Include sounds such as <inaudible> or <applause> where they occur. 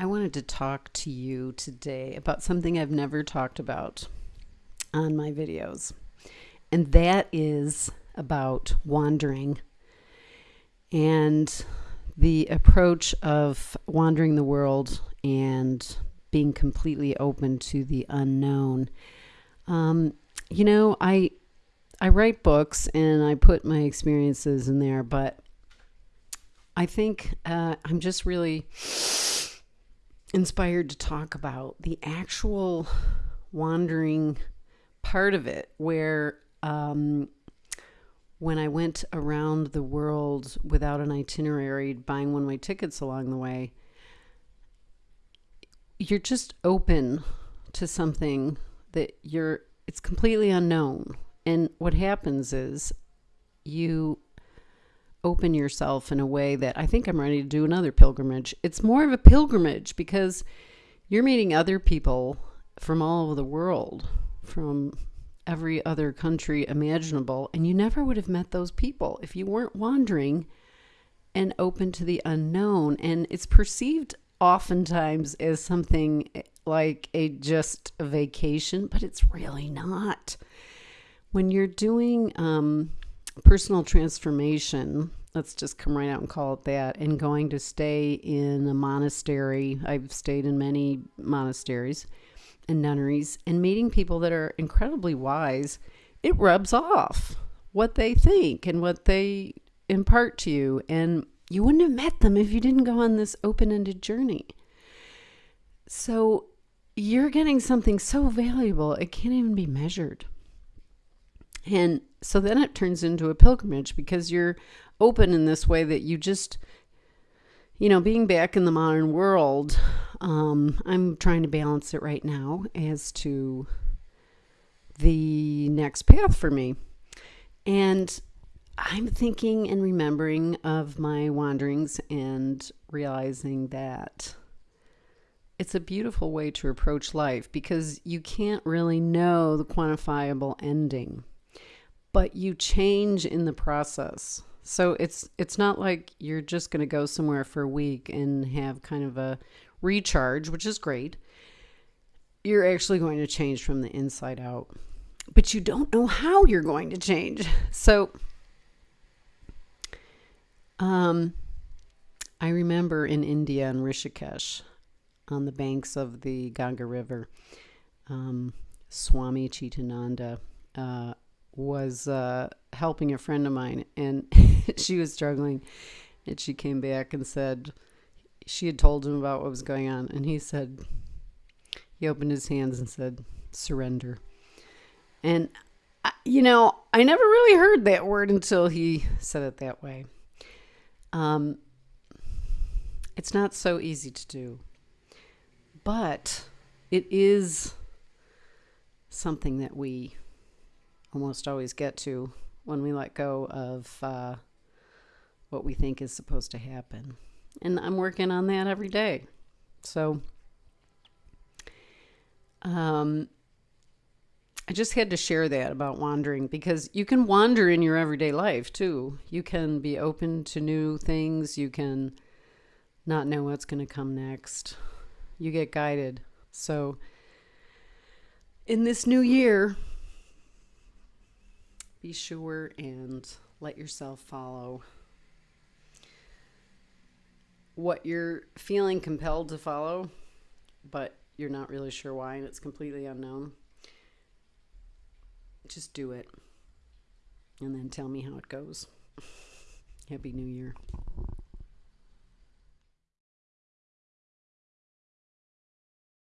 I wanted to talk to you today about something I've never talked about on my videos, and that is about wandering and the approach of wandering the world and being completely open to the unknown. Um, you know, I I write books and I put my experiences in there, but I think uh, I'm just really inspired to talk about the actual wandering part of it, where um, when I went around the world without an itinerary, buying one way tickets along the way, you're just open to something that you're, it's completely unknown. And what happens is you open yourself in a way that I think I'm ready to do another pilgrimage. It's more of a pilgrimage because you're meeting other people from all over the world, from every other country imaginable, and you never would have met those people if you weren't wandering and open to the unknown. And it's perceived oftentimes as something like a just a vacation, but it's really not. When you're doing um, personal transformation, let's just come right out and call it that, and going to stay in a monastery, I've stayed in many monasteries and nunneries, and meeting people that are incredibly wise, it rubs off what they think and what they impart to you. And you wouldn't have met them if you didn't go on this open ended journey. So you're getting something so valuable, it can't even be measured. And so then it turns into a pilgrimage because you're open in this way that you just, you know, being back in the modern world, um, I'm trying to balance it right now as to the next path for me. And I'm thinking and remembering of my wanderings and realizing that it's a beautiful way to approach life because you can't really know the quantifiable ending but you change in the process. So it's it's not like you're just going to go somewhere for a week and have kind of a recharge, which is great. You're actually going to change from the inside out. But you don't know how you're going to change. So um I remember in India in Rishikesh on the banks of the Ganga River, um, Swami Chidananda uh, was uh, helping a friend of mine, and <laughs> she was struggling. And she came back and said she had told him about what was going on, and he said he opened his hands and said surrender. And you know, I never really heard that word until he said it that way. Um, it's not so easy to do, but it is something that we almost always get to when we let go of uh, what we think is supposed to happen. And I'm working on that every day. So um, I just had to share that about wandering because you can wander in your everyday life too. You can be open to new things. You can not know what's going to come next. You get guided. So in this new year, be sure and let yourself follow what you're feeling compelled to follow, but you're not really sure why and it's completely unknown. Just do it and then tell me how it goes. <laughs> Happy New Year.